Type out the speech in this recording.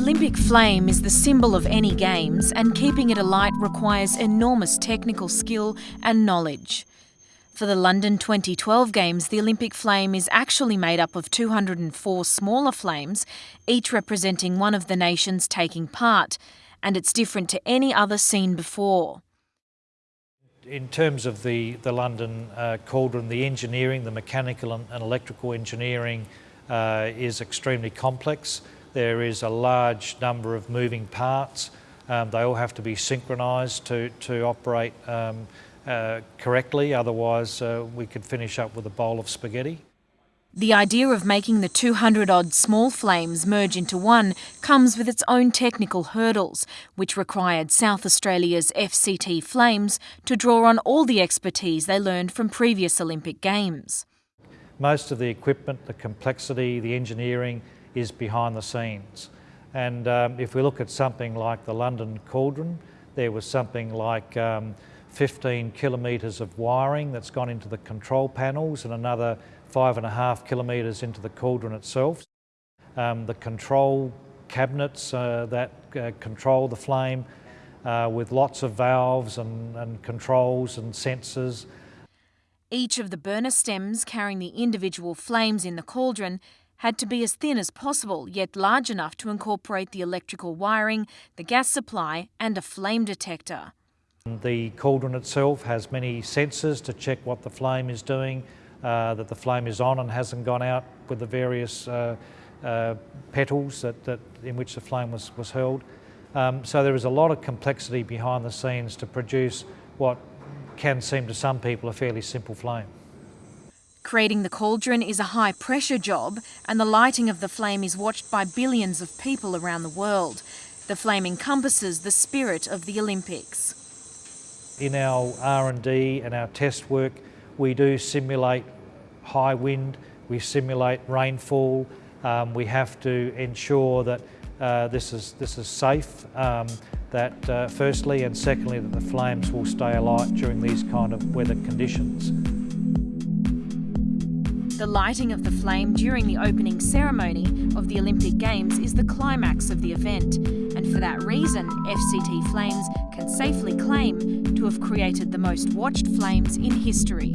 Olympic flame is the symbol of any games, and keeping it alight requires enormous technical skill and knowledge. For the London 2012 Games, the Olympic flame is actually made up of 204 smaller flames, each representing one of the nations taking part, and it's different to any other seen before. In terms of the, the London uh, cauldron, the engineering, the mechanical and, and electrical engineering uh, is extremely complex. There is a large number of moving parts. Um, they all have to be synchronised to, to operate um, uh, correctly, otherwise uh, we could finish up with a bowl of spaghetti. The idea of making the 200 odd small flames merge into one comes with its own technical hurdles, which required South Australia's FCT Flames to draw on all the expertise they learned from previous Olympic Games. Most of the equipment, the complexity, the engineering is behind the scenes. And um, if we look at something like the London Cauldron, there was something like um, 15 kilometres of wiring that's gone into the control panels and another five and a half kilometres into the cauldron itself. Um, the control cabinets uh, that uh, control the flame uh, with lots of valves and, and controls and sensors. Each of the burner stems carrying the individual flames in the cauldron had to be as thin as possible, yet large enough to incorporate the electrical wiring, the gas supply and a flame detector. The cauldron itself has many sensors to check what the flame is doing, uh, that the flame is on and hasn't gone out with the various uh, uh, petals that, that, in which the flame was, was held. Um, so there is a lot of complexity behind the scenes to produce what can seem to some people a fairly simple flame. Creating the cauldron is a high pressure job and the lighting of the flame is watched by billions of people around the world. The flame encompasses the spirit of the Olympics. In our R&D and our test work, we do simulate high wind, we simulate rainfall, um, we have to ensure that uh, this, is, this is safe, um, that uh, firstly and secondly that the flames will stay alight during these kind of weather conditions. The lighting of the flame during the opening ceremony of the Olympic Games is the climax of the event, and for that reason, FCT Flames can safely claim to have created the most watched flames in history.